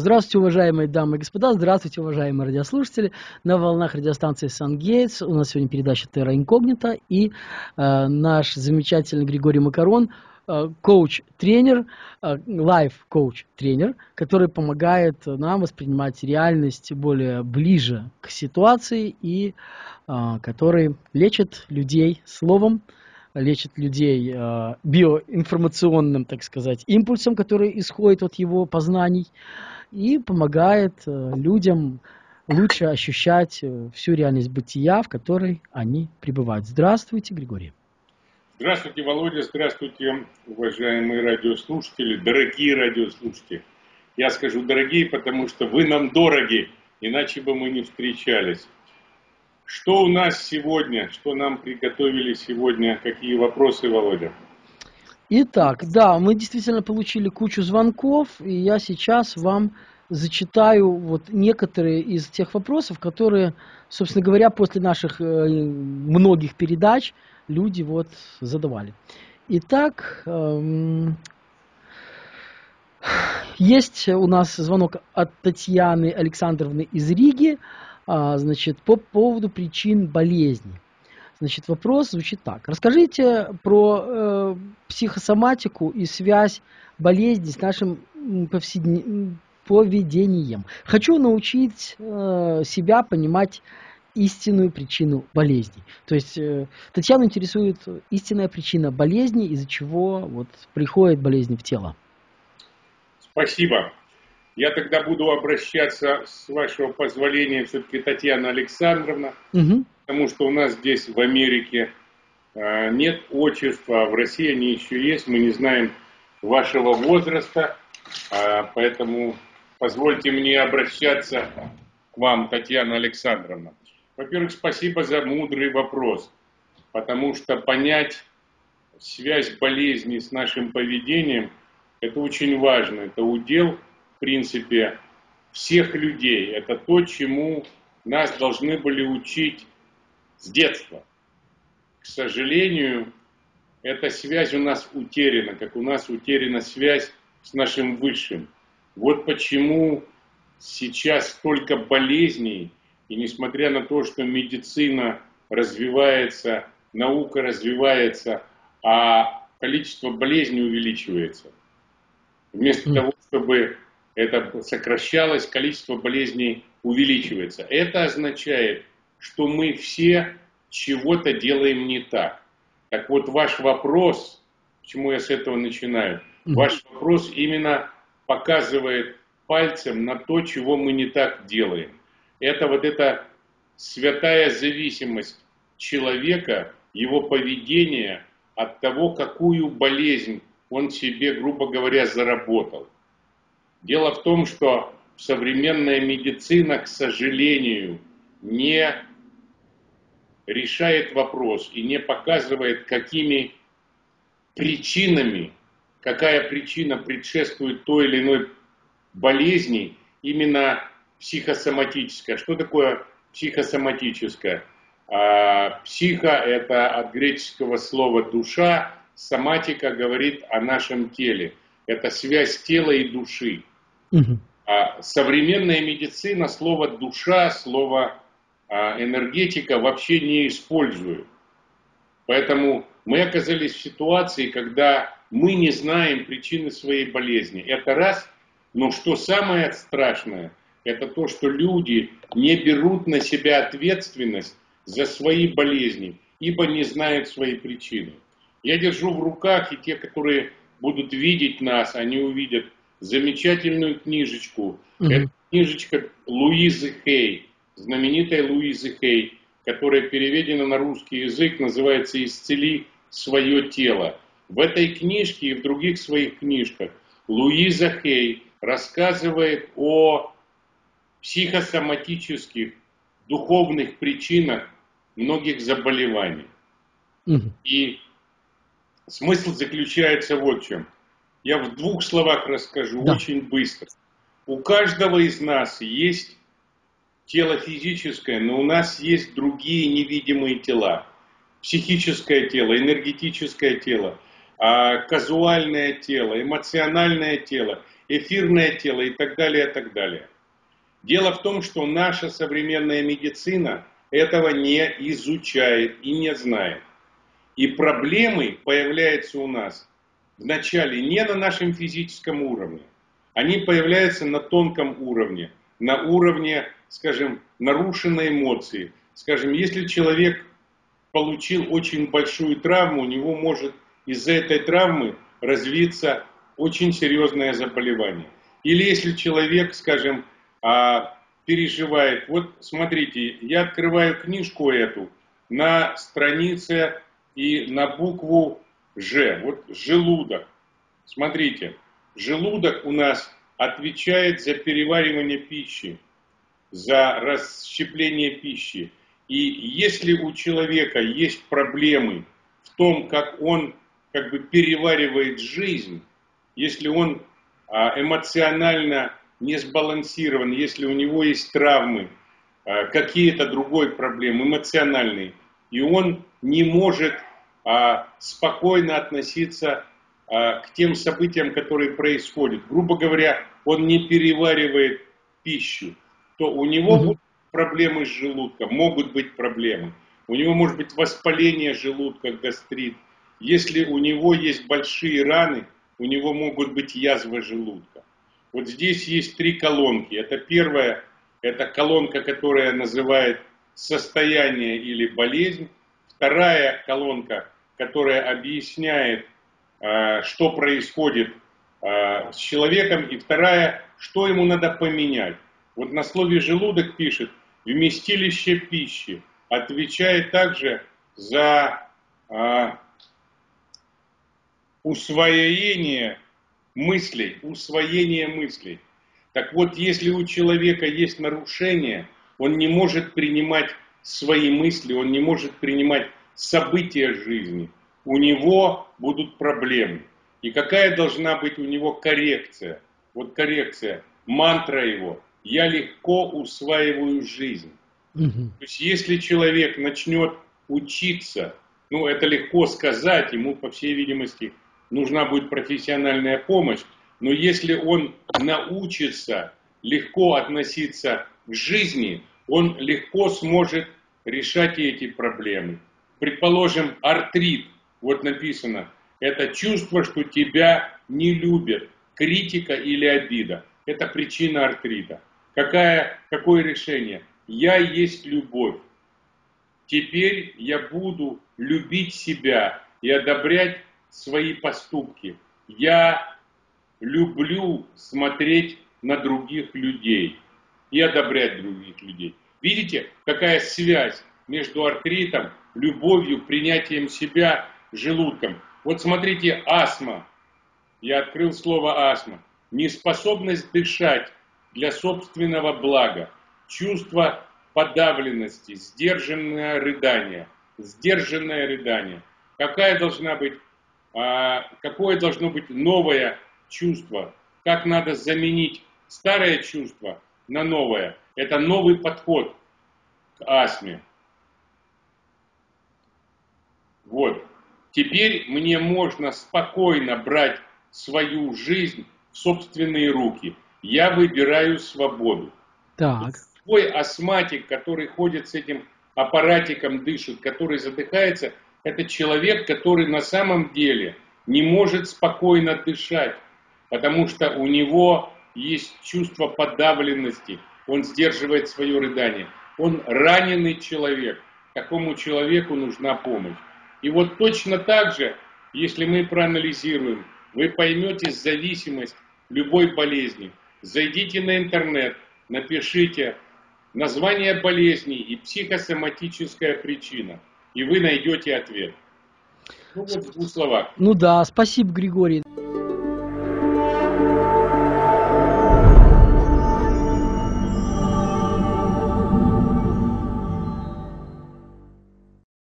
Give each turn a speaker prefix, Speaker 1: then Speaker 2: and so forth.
Speaker 1: Здравствуйте, уважаемые дамы и господа, здравствуйте, уважаемые радиослушатели. На волнах радиостанции Сан-Гейтс у нас сегодня передача Терра Инкогнита и э, наш замечательный Григорий Макарон, э, коуч-тренер, э, лайф-коуч-тренер, который помогает нам воспринимать реальность более ближе к ситуации и э, который лечит людей словом, лечит людей э, биоинформационным, так сказать, импульсом, который исходит от его познаний и помогает э, людям лучше ощущать э, всю реальность бытия, в которой они пребывают. Здравствуйте, Григорий.
Speaker 2: Здравствуйте, Володя, здравствуйте, уважаемые радиослушатели, дорогие радиослушатели. Я скажу дорогие, потому что вы нам дороги, иначе бы мы не встречались. Что у нас сегодня, что нам приготовили сегодня, какие вопросы, Володя?
Speaker 1: Итак, да, мы действительно получили кучу звонков, и я сейчас вам зачитаю вот некоторые из тех вопросов, которые, собственно говоря, после наших э, многих передач люди вот задавали. Итак, эм, есть у нас звонок от Татьяны Александровны из Риги, значит, по поводу причин болезни. Значит, вопрос звучит так. Расскажите про э, психосоматику и связь болезни с нашим повседневным поведением. Хочу научить э, себя понимать истинную причину болезни. То есть э, Татьяну интересует истинная причина болезни, из-за чего вот приходит болезнь в тело.
Speaker 2: Спасибо. Я тогда буду обращаться, с вашего позволения, все-таки Татьяна Александровна. Угу потому что у нас здесь в Америке э, нет отчества, а в России они еще есть, мы не знаем вашего возраста, а, поэтому позвольте мне обращаться к вам, Татьяна Александровна. Во-первых, спасибо за мудрый вопрос, потому что понять связь болезни с нашим поведением, это очень важно, это удел, принципе, всех людей, это то, чему нас должны были учить с детства. К сожалению, эта связь у нас утеряна, как у нас утеряна связь с нашим Высшим. Вот почему сейчас столько болезней, и несмотря на то, что медицина развивается, наука развивается, а количество болезней увеличивается. Вместо того, чтобы это сокращалось, количество болезней увеличивается. Это означает, что мы все чего-то делаем не так. Так вот, ваш вопрос, почему я с этого начинаю, ваш вопрос именно показывает пальцем на то, чего мы не так делаем. Это вот эта святая зависимость человека, его поведения от того, какую болезнь он себе, грубо говоря, заработал. Дело в том, что современная медицина, к сожалению, не решает вопрос и не показывает, какими причинами, какая причина предшествует той или иной болезни, именно психосоматическая. Что такое психосоматическая? А, психо – это от греческого слова «душа», соматика говорит о нашем теле. Это связь тела и души. А современная медицина слово «душа», слово а энергетика вообще не использую. Поэтому мы оказались в ситуации, когда мы не знаем причины своей болезни. Это раз. Но что самое страшное, это то, что люди не берут на себя ответственность за свои болезни, ибо не знают свои причины. Я держу в руках, и те, которые будут видеть нас, они увидят замечательную книжечку. Mm-hmm. Это книжечка Луизы Хей знаменитой Луизы Хей, которая переведена на русский язык, называется «Исцели свое тело». В этой книжке и в других своих книжках Луиза Хей рассказывает о психосоматических, духовных причинах многих заболеваний. Угу. И смысл заключается вот в чем. Я в двух словах расскажу, да. очень быстро. У каждого из нас есть тело физическое, но у нас есть другие невидимые тела. Психическое тело, энергетическое тело. а, казуальное тело, эмоциональное тело, эфирное тело и так далее, и так далее. Дело в том, что наша современная медицина этого не изучает и не знает. И проблемы появляются у нас вначале не на нашем физическом уровне, они появляются на тонком уровне, на уровне, скажем, нарушенной эмоции. Скажем, если человек получил очень большую травму, у него может из-за этой травмы развиться очень серьезное заболевание. Или если человек, скажем, а, переживает, вот смотрите, я открываю книжку эту на странице и на букву Ж, вот желудок. Смотрите, желудок у нас отвечает за переваривание пищи, за расщепление пищи. И если у человека есть проблемы в том, как он как бы переваривает жизнь, если он а, эмоционально не сбалансирован, если у него есть травмы, а, какие-то другой проблемы, эмоциональные, и он не может спокойно относиться к тем событиям, которые происходят. Грубо говоря, он не переваривает пищу, то у него будут проблемы с желудком, могут быть проблемы. У него может быть воспаление желудка, гастрит. Если у него есть большие раны, у него могут быть язвы желудка. Вот здесь есть три колонки. Это первая, это колонка, которая называет состояние или болезнь. Вторая колонка, которая объясняет, а, что происходит а, с человеком. И вторая, что ему надо поменять. Вот на слове желудок пишет, вместилище пищи отвечает также за а, усвоение мыслей, усвоение мыслей. Так вот, если у человека есть нарушение, он не может принимать свои мысли, он не может принимать события жизни, у него будут проблемы. И какая должна быть у него коррекция? Вот коррекция, мантра его. Я легко усваиваю жизнь. Угу. То есть если человек начнет учиться, ну это легко сказать, ему по всей видимости нужна будет профессиональная помощь, но если он научится легко относиться к жизни, он легко сможет решать эти проблемы. Предположим, артрит, вот написано, это чувство, что тебя не любят, критика или обида. Это причина артрита. Какая, какое решение? Я есть любовь. Теперь я буду любить себя и одобрять свои поступки. Я люблю смотреть на других людей и одобрять других людей. Видите, какая связь между артритом, любовью, принятием себя, желудком. Вот смотрите, астма. Я открыл слово астма. Неспособность дышать для собственного блага. Чувство подавленности, сдержанное рыдание. Сдержанное рыдание. Какая должна быть а, какое должно быть новое чувство, как надо заменить старое чувство на новое. Это новый подход к астме. Вот. Теперь мне можно спокойно брать свою жизнь в собственные руки. Я выбираю свободу. Так. Свой астматик, который ходит с этим аппаратиком, дышит, который задыхается – это человек, который на самом деле не может спокойно дышать, потому что у него есть чувство подавленности, он сдерживает свое рыдание. Он раненый человек, такому человеку нужна помощь. И вот точно так же, если мы проанализируем, вы поймете зависимость любой болезни. Зайдите на интернет, напишите название болезни и психосоматическая причина – и вы найдете ответ.
Speaker 1: Ну вот в двух словах. Ну да, спасибо, Григорий.